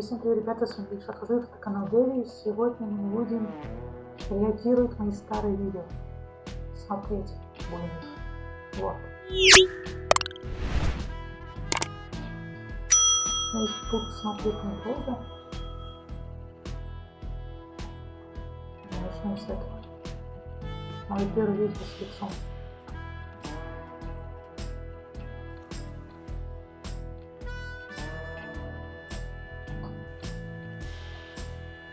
Всем ребята, с вами Гриша Козырев, это канал Дэви, сегодня мы будем реагировать на мои старые видео. Смотреть будем. Вот. Ну, тут смотреть недолго. Начнем с этого. Мое первое видео с лицом.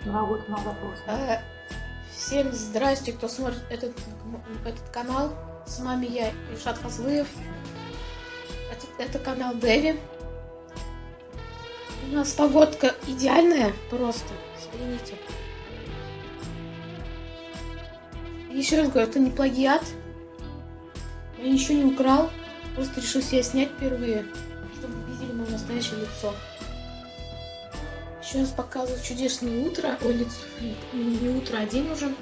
Два года назад А, Всем здрасте, кто смотрит этот, этот канал. С вами я, Ильшат Хазлыев. Это, это канал Дэви. У нас погодка идеальная, просто. Взгляните. Еще раз говорю, это не плагиат. Я ничего не украл. Просто решил себя снять впервые, чтобы видели мое настоящее лицо. Сейчас показываю чудесное утро. Ой, лицо. Не утро, а день уже.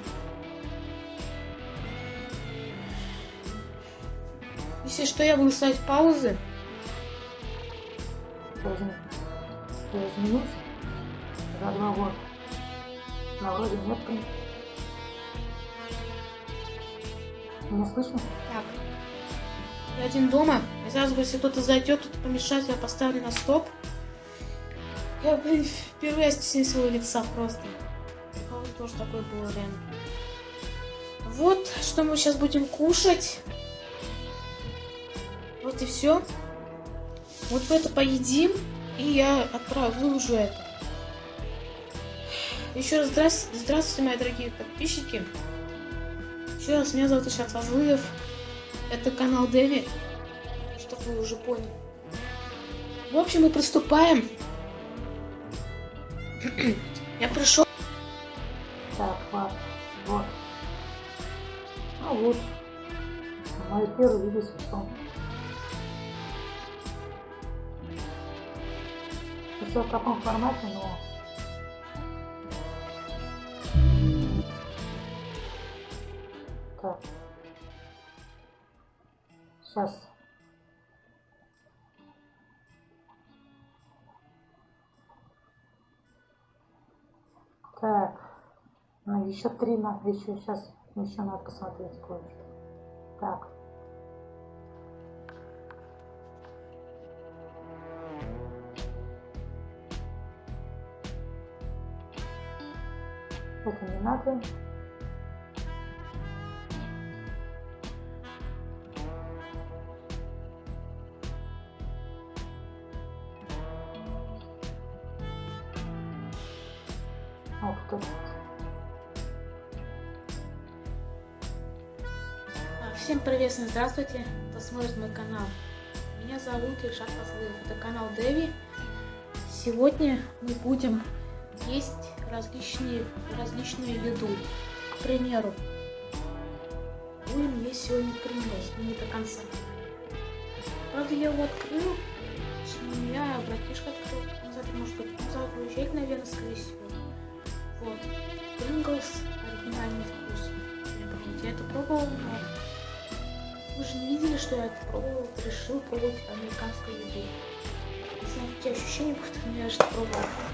Если что, я буду ставить паузы. Должен изменить за два года. На вроде нет. Не слышно? Так. Я один дома. Я сразу если кто-то зайдет, тут помешать, я поставлю на стоп. Я, блин, впервые стесняюсь своего лица просто. У кого тоже такое было реально. Вот, что мы сейчас будем кушать. Вот и все. Вот мы это поедим, и я отправлю, выложу это. Еще раз здравствуйте, здравствуйте, мои дорогие подписчики. Еще раз, меня зовут Ишат Фазлыев. Это канал Дэви, чтобы вы уже поняли. В общем, мы приступаем. Я пришел. Так, ладно. Вот. Ну вот. Мое первое видео с. Все в таком формате, но... Так. Сейчас. Так, ну, еще три надо, еще сейчас еще надо посмотреть кое-что. Так. Это не надо. Всем здравствуйте, кто смотрит мой канал. Меня зовут Ильшат Фазлыев, это канал Дэви. Сегодня мы будем есть различные, различную еду. К примеру, будем есть сегодня принес, но не до конца. Правда, я его открыл, меня братишка открыл, он завтра может быть, он завтра уезжает, наверное, скорее всего. Вот. Принглс оригинальный вкус. Я это пробовал, но вы же не видели, что я пробовал. Решил пробовать американскую еду. Не знаю, какие ощущения будут, но я же пробовал.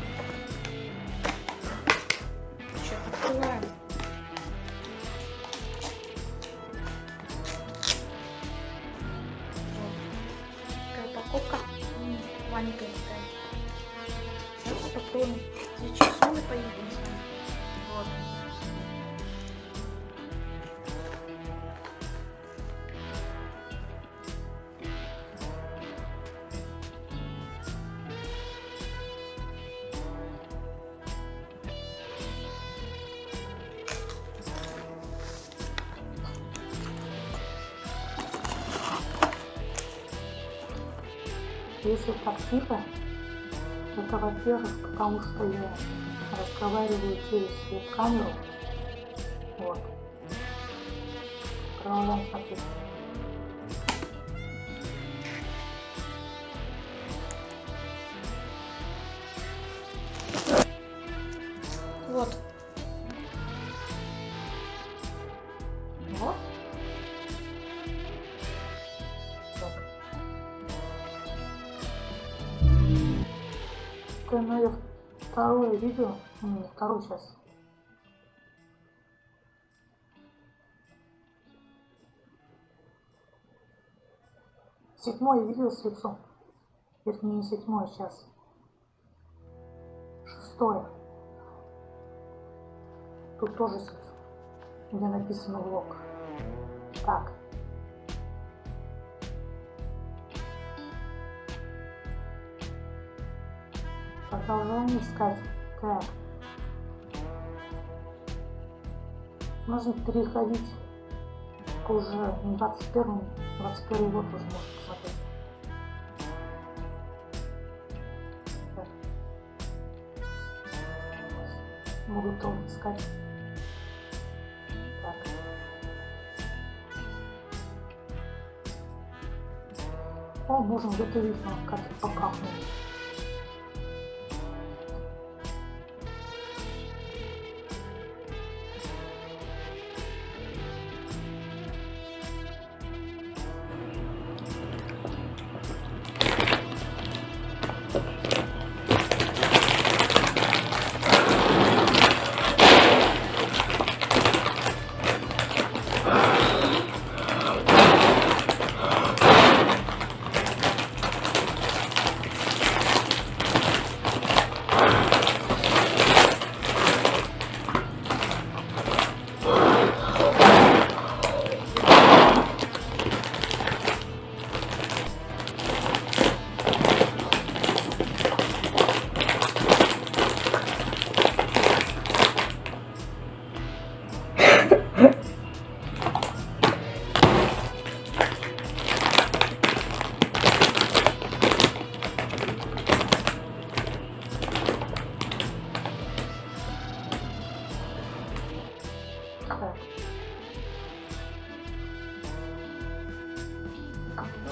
Если так тихо, это, во-первых, потому что я разговариваю через веб-камеру. Вот. Продолжаем смотреть. Такое мое второе видео, не второе сейчас. Седьмое видео с лицом. Вернее, не седьмое сейчас. Шестое. Тут тоже с лицом. Где написано влог. Так. Продолжаем искать. Так. Можно переходить уже 21 21 год уже можно посмотреть. Буду тоже искать. Так. О, можем где-то видеть, как покахнуть.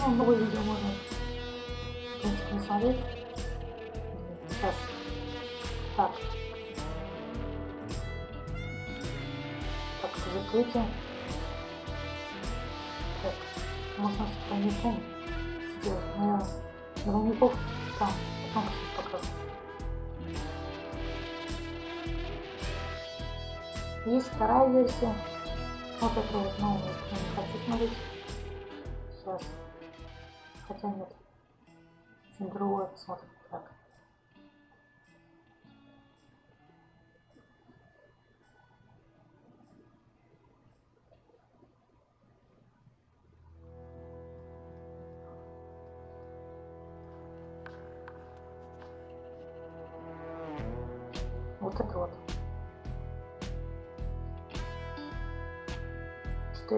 Ну, новое видео можно, в принципе, не смотреть. Сейчас. Так. Так, закрытие. Так, можно с двойником сделать. Но я двойников там, потом вторая версия. Вот эту вот новую я не хочу смотреть. Сейчас. Хотя нет. Очень другое посмотрим.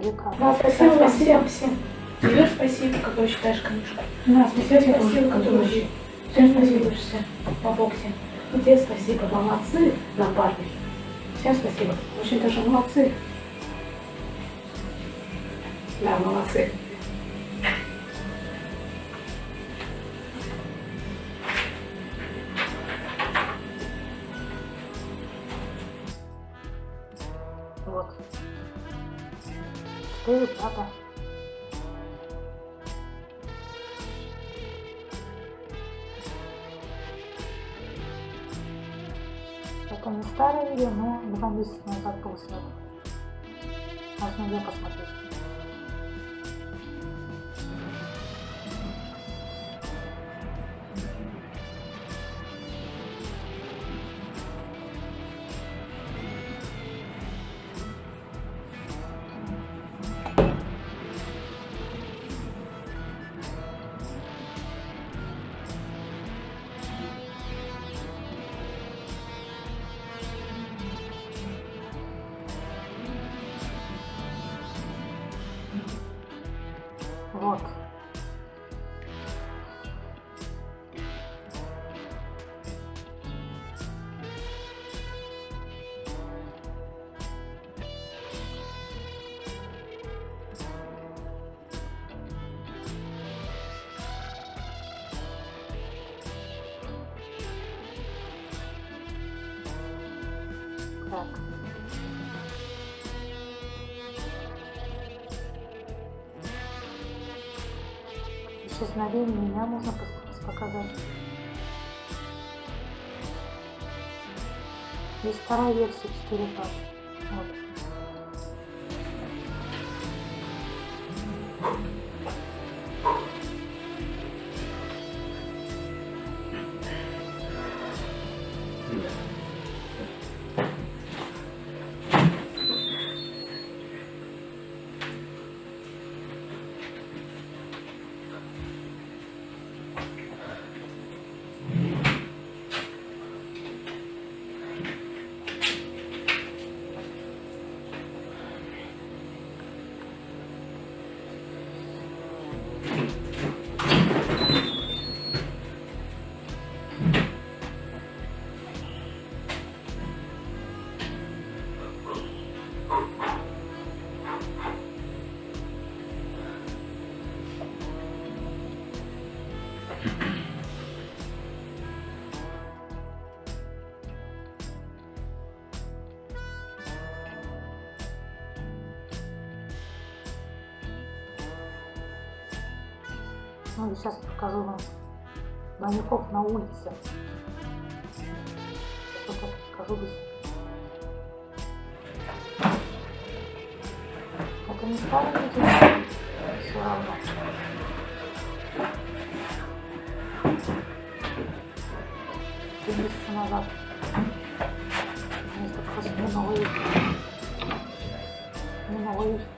4К. Да, спасибо, спасибо всем. Тебе спасибо, который читаешь книжку. Да, Тебе спасибо, который. Всем спасибо, все по боксе. И тебе спасибо, молодцы, напарник. Всем спасибо. Очень даже молодцы. Да, молодцы. 4 папа. Это не старое видео, но два месяца назад снято. Можно ее посмотреть. Вот. Так. исчезновение меня можно показать. Есть вторая версия 4 папы. Сейчас покажу вам маньяков на улице. Сейчас покажу быстро. Это не старый видео, все равно. Три месяца назад. Место просто не новый. Не новый.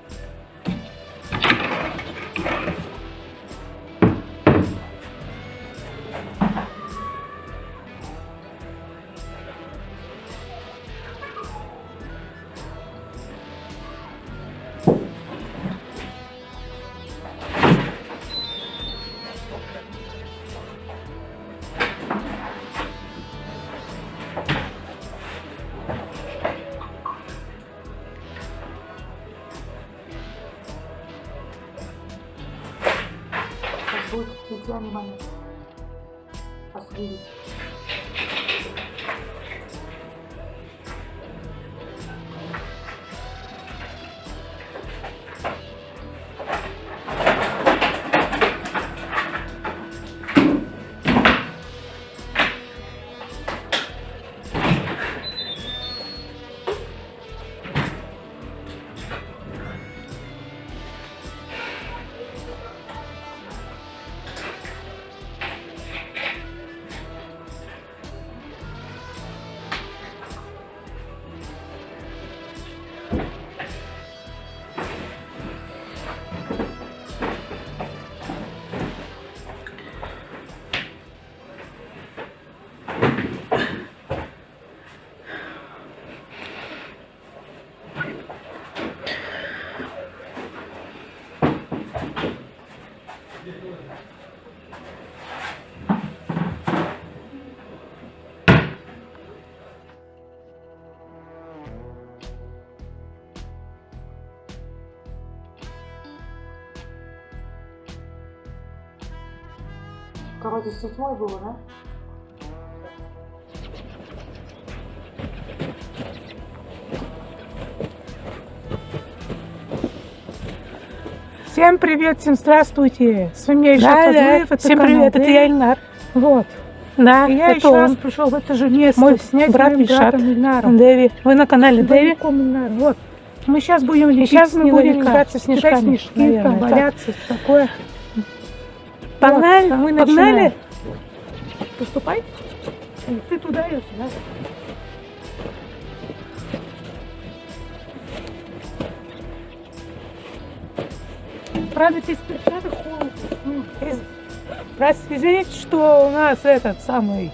Вроде с седьмой было, да? Всем привет, всем здравствуйте. С вами Ильша Да, да. Фазлыев, это Всем канал привет, это Дэви. я Ильнар. Вот. Да, И я это еще раз он. пришел в это же место Мой снять брат Ильшат. Дэви. Вы на канале Дэви? Ильнар. Вот. Мы сейчас будем лепить сейчас мы будем играться Кидать снежками, снежки, наверное, там так. валяться, такое. Погнали, Вот, а мы погнали. Поступай. Ты туда, я сюда. Правда, без перчаток холодно. Извините, что у нас этот самый...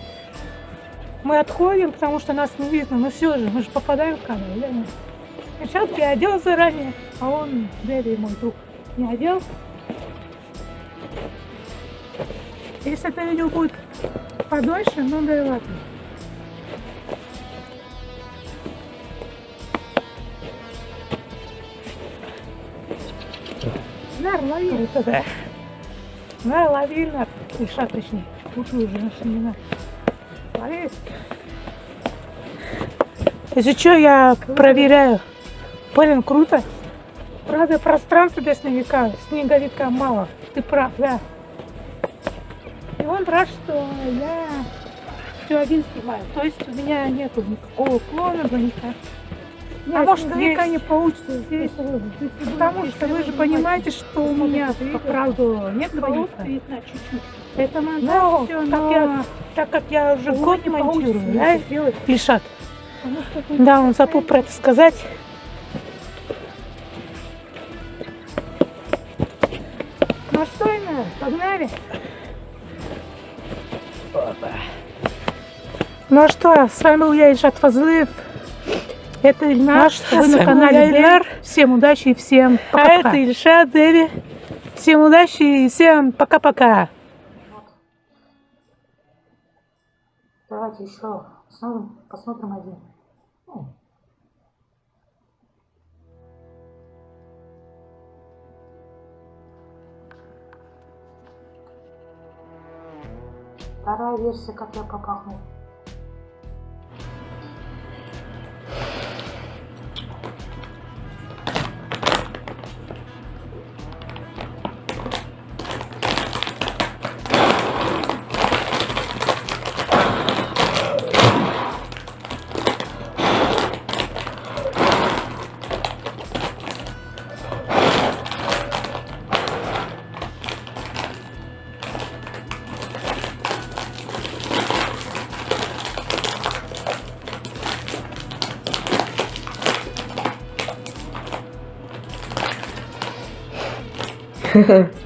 Мы отходим, потому что нас не видно. Но все же, мы же попадаем в камеру, нет? Перчатки я одел заранее, а он, Дэви, мой друг, не одел. Если это видео будет подольше, ну да и ладно. Нар, лови. Круто, да. На, лови, на. Иша, точнее. Лучше уже наши не надо. Лови. Если что, я проверяю. Блин, круто. Правда, пространства для снеговика, снеговика мало. Ты прав, да. И он рад, что я все один снимаю. То есть у меня нету никакого плана двойника. Нет, А может, наверняка не получится здесь. Потому что вы же понимаете, что у меня по правду нет двойника. видно чуть-чуть. Это Но, монтаж, все, но... я, так как я уже год не монтирую, да, тут Да, он забыл про это сказать. Ну что, Инна, погнали? Ну а что, с вами был я, Ильшат Фазлыев. Это Ильнар, Наш, вы на канале Ильнар. Всем удачи и всем А пока. это Ильшат Деви. Всем удачи и всем пока-пока. Давайте еще посмотрим один. Вторая версия, как я попахнул. 呵呵。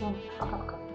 Всем пока-пока.